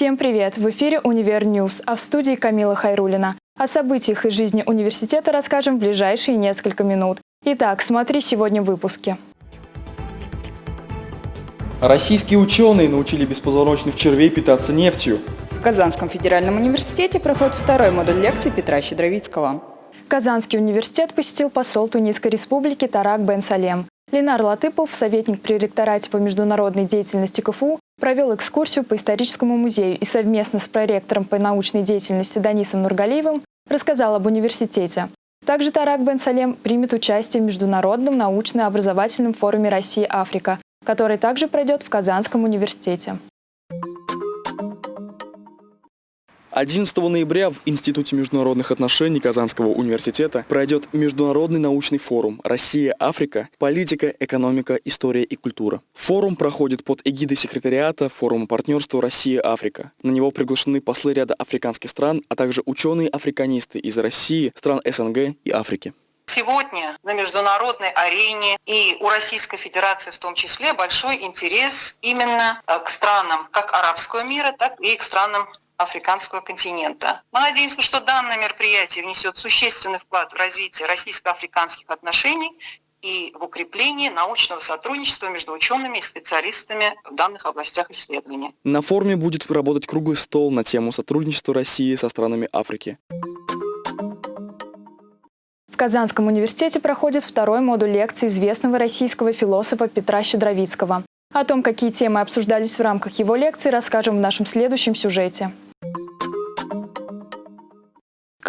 Всем привет! В эфире «Univer News», а в студии Камила Хайрулина. О событиях из жизни университета расскажем в ближайшие несколько минут. Итак, смотри сегодня в выпуске. Российские ученые научили беспозвоночных червей питаться нефтью. В Казанском федеральном университете проходит второй модуль лекций Петра Щедровицкого. Казанский университет посетил посол Тунисской республики Тарак Бен Салем. Ленар Латыпов, советник при ректорате по международной деятельности КФУ, провел экскурсию по историческому музею и совместно с проректором по научной деятельности Данисом Нургалиевым рассказал об университете. Также Тарак Бен Салем примет участие в Международном научно-образовательном форуме «Россия-Африка», который также пройдет в Казанском университете. 11 ноября в Институте международных отношений Казанского университета пройдет Международный научный форум «Россия-Африка. Политика, экономика, история и культура». Форум проходит под эгидой секретариата Форума партнерства «Россия-Африка». На него приглашены послы ряда африканских стран, а также ученые-африканисты из России, стран СНГ и Африки. Сегодня на международной арене и у Российской Федерации в том числе большой интерес именно э, к странам как арабского мира, так и к странам африканского континента. Мы надеемся, что данное мероприятие внесет существенный вклад в развитие российско-африканских отношений и в укрепление научного сотрудничества между учеными и специалистами в данных областях исследования. На форуме будет работать круглый стол на тему сотрудничества России со странами Африки. В Казанском университете проходит второй модуль лекции известного российского философа Петра Щедровицкого. О том, какие темы обсуждались в рамках его лекции, расскажем в нашем следующем сюжете.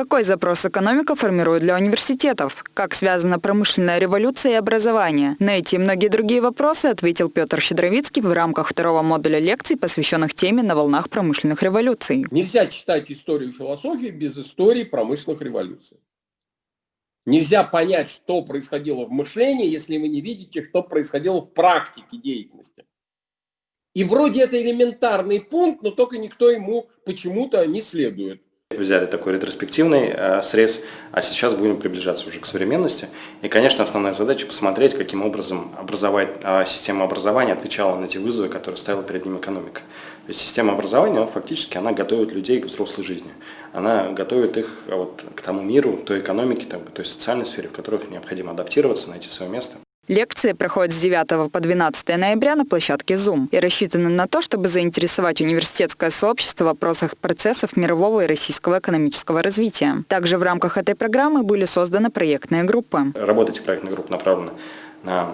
Какой запрос экономика формирует для университетов? Как связана промышленная революция и образование? На эти и многие другие вопросы ответил Петр Щедровицкий в рамках второго модуля лекций, посвященных теме «На волнах промышленных революций». Нельзя читать историю философии без истории промышленных революций. Нельзя понять, что происходило в мышлении, если вы не видите, что происходило в практике деятельности. И вроде это элементарный пункт, но только никто ему почему-то не следует. Взяли такой ретроспективный э, срез, а сейчас будем приближаться уже к современности. И, конечно, основная задача посмотреть, каким образом образовать, э, система образования отвечала на те вызовы, которые ставила перед ним экономика. То есть система образования, фактически, она готовит людей к взрослой жизни. Она готовит их э, вот, к тому миру, той экономике, той социальной сфере, в которых необходимо адаптироваться, найти свое место. Лекции проходят с 9 по 12 ноября на площадке Zoom и рассчитаны на то, чтобы заинтересовать университетское сообщество в вопросах процессов мирового и российского экономического развития. Также в рамках этой программы были созданы проектные группы. Работа этих проектных групп направлена на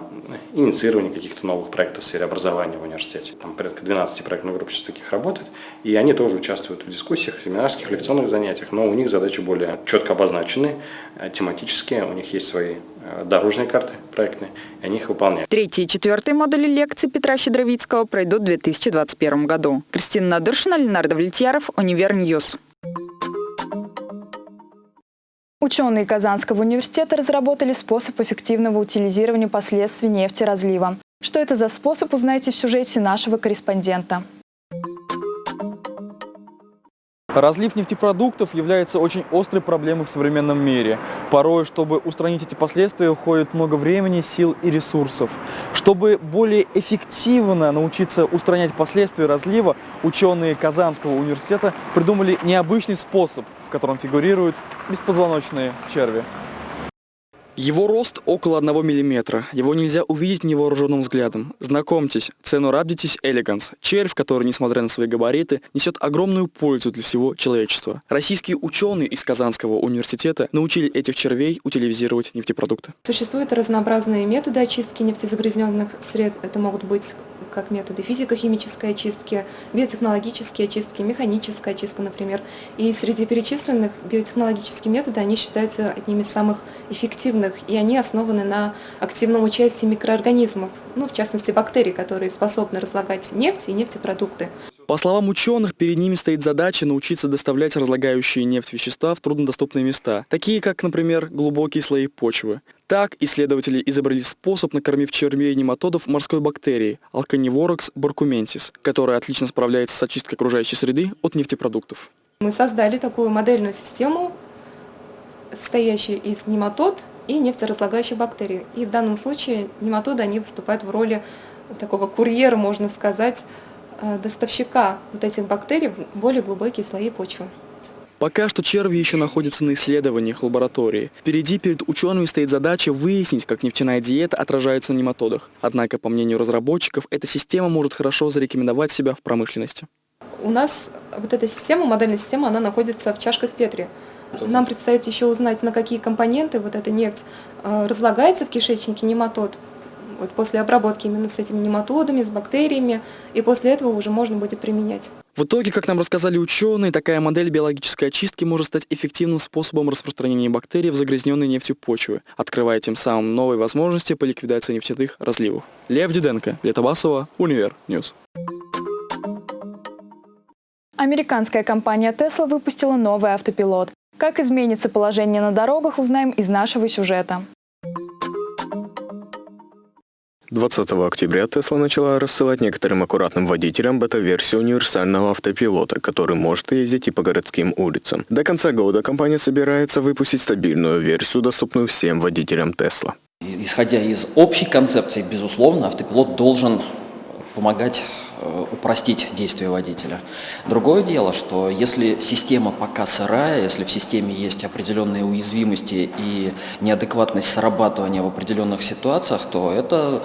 инициирование каких-то новых проектов в сфере образования в университете. Там порядка 12 проектных групп сейчас таких работает, и они тоже участвуют в дискуссиях, семинарских, лекционных занятиях, но у них задачи более четко обозначены, э, тематические, у них есть свои э, дорожные карты проектные, и они их выполняют. Третий и четвертый модули лекций Петра Щедровицкого пройдут в 2021 году. Кристина Надыршина, Ленар Довлетьяров, Univer News. Ученые Казанского университета разработали способ эффективного утилизирования последствий нефтеразлива. Что это за способ, узнаете в сюжете нашего корреспондента. Разлив нефтепродуктов является очень острой проблемой в современном мире. Порой, чтобы устранить эти последствия, уходит много времени, сил и ресурсов. Чтобы более эффективно научиться устранять последствия разлива, ученые Казанского университета придумали необычный способ, в котором фигурируют беспозвоночные черви. Его рост около 1 мм. Его нельзя увидеть невооруженным взглядом. Знакомьтесь, Ценорабдитис элеганс. Червь, который, несмотря на свои габариты, несет огромную пользу для всего человечества. Российские ученые из Казанского университета научили этих червей утилизировать нефтепродукты. Существуют разнообразные методы очистки нефтезагрязненных сред. Это могут быть как методы физико-химической очистки, биотехнологические очистки, механическая очистка, например. И среди перечисленных биотехнологических методов они считаются одними из самых эффективных, и они основаны на активном участии микроорганизмов, ну, в частности бактерий, которые способны разлагать нефть и нефтепродукты. По словам ученых, перед ними стоит задача научиться доставлять разлагающие нефть вещества в труднодоступные места, такие как, например, глубокие слои почвы. Так исследователи изобрели способ, накормив червей нематодов морской бактерией Alcanivorax barcumensis, которая отлично справляется с очисткой окружающей среды от нефтепродуктов. Мы создали такую модельную систему, состоящую из нематод и нефтеразлагающих бактерий. И в данном случае нематоды они выступают в роли такого курьера, можно сказать, э, доставщика вот этих бактерий в более глубокие слои почвы. Пока что черви еще находятся на исследованиях лаборатории. Впереди перед учеными стоит задача выяснить, как нефтяная диета отражается на нематодах. Однако, по мнению разработчиков, эта система может хорошо зарекомендовать себя в промышленности. У нас вот эта система, модельная система, она находится в чашках Петри. Нам предстоит еще узнать, на какие компоненты вот эта нефть э, разлагается в кишечнике нематод, вот после обработки именно с этими нематодами, с бактериями, и после этого уже можно будет применять. В итоге, как нам рассказали ученые, такая модель биологической очистки может стать эффективным способом распространения бактерий в загрязненной нефтью почвы, открывая тем самым новые возможности по ликвидации нефтяных разливов. Лев Дюденко, Виолетта Басова, Univer News. Американская компания Tesla выпустила новый автопилот. Как изменится положение на дорогах, узнаем из нашего сюжета. 20 октября Tesla начала рассылать некоторым аккуратным водителям бета-версию универсального автопилота, который может ездить и по городским улицам. До конца года компания собирается выпустить стабильную версию, доступную всем водителям Tesla. Исходя из общей концепции, безусловно, автопилот должен помогать упростить действия водителя. Другое дело, что если система пока сырая, если в системе есть определенные уязвимости и неадекватность срабатывания в определенных ситуациях, то это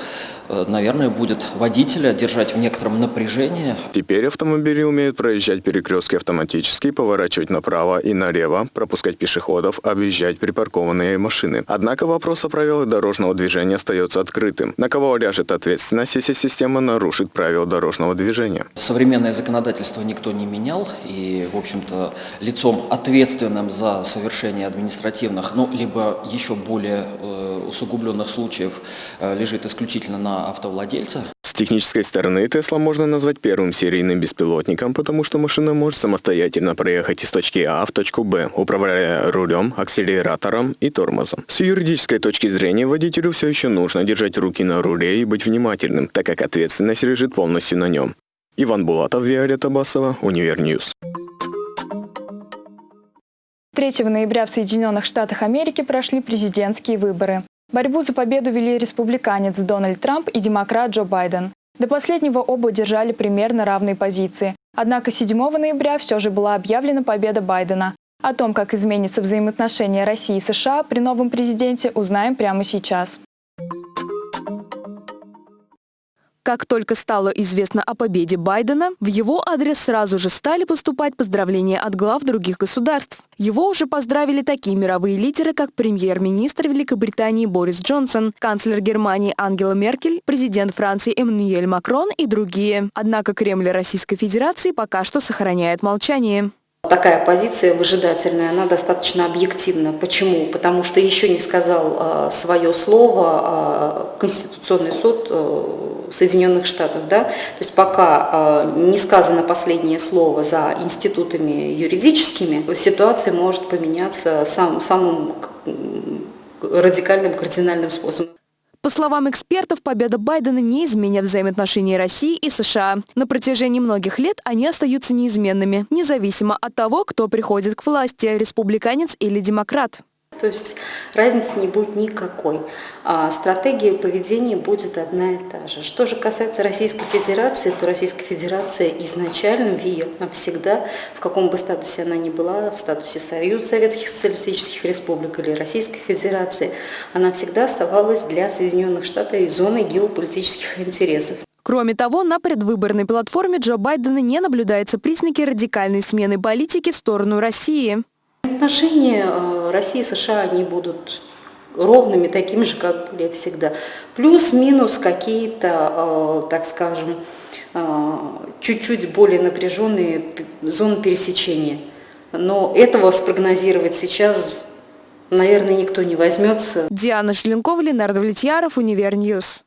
Э, наверное, будет водителя держать в некотором напряжении. Теперь автомобили умеют проезжать перекрестки автоматически, поворачивать направо и налево, пропускать пешеходов, объезжать припаркованные машины. Однако вопрос о правилах дорожного движения остается открытым. На кого ляжет ответственность, если система нарушит правила дорожного движения? Современное законодательство никто не менял, и, в общем-то, лицом ответственным за совершение административных, ну, либо еще более э, усугубленных случаев э, лежит исключительно на автовладельца. С технической стороны Tesla можно назвать первым серийным беспилотником, потому что машина может самостоятельно проехать из точки А в точку Б, управляя рулем, акселератором и тормозом. С юридической точки зрения водителю все еще нужно держать руки на руле и быть внимательным, так как ответственность лежит полностью на нем. Иван Булатов, Виолетта Басова, Univer News. 3 ноября в Соединенных Штатах Америки прошли президентские выборы. Борьбу за победу вели республиканец Дональд Трамп и демократ Джо Байден. До последнего оба держали примерно равные позиции. Однако 7 ноября все же была объявлена победа Байдена. О том, как изменятся взаимоотношения России и США при новом президенте, узнаем прямо сейчас. Как только стало известно о победе Байдена, в его адрес сразу же стали поступать поздравления от глав других государств. Его уже поздравили такие мировые лидеры, как премьер-министр Великобритании Борис Джонсон, канцлер Германии Ангела Меркель, президент Франции Эммануэль Макрон и другие. Однако Кремль Российской Федерации пока что сохраняет молчание. Такая позиция выжидательная, она достаточно объективна. Почему? Потому что еще не сказал а, свое слово а, Конституционный суд а, Соединенных Штатов. Да? То есть пока а, не сказано последнее слово за институтами юридическими, ситуация может поменяться сам, самым радикальным, кардинальным способом. По словам экспертов, победа Байдена не изменит взаимоотношения России и США. На протяжении многих лет они остаются неизменными, независимо от того, кто приходит к власти – республиканец или демократ. То есть разницы не будет никакой. А стратегия поведения будет одна и та же. Что же касается Российской Федерации, то Российская Федерация изначально, всегда, в каком бы статусе она ни была, в статусе Союза Советских Социалистических Республик или Российской Федерации, она всегда оставалась для Соединенных Штатов зоной геополитических интересов. Кроме того, на предвыборной платформе Джо Байдена не наблюдается признаки радикальной смены политики в сторону России. Отношения э, России и США, они будут ровными, такими же, как были всегда. Плюс-минус какие-то, э, так скажем, э, чуть-чуть более напряженные зоны пересечения. Но этого спрогнозировать сейчас, наверное, никто не возьмется. Диана Шленкова, Ленар Довлетьяров, Univer News.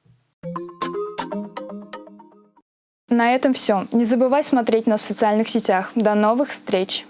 На этом все. Не забывай смотреть нас в социальных сетях. До новых встреч!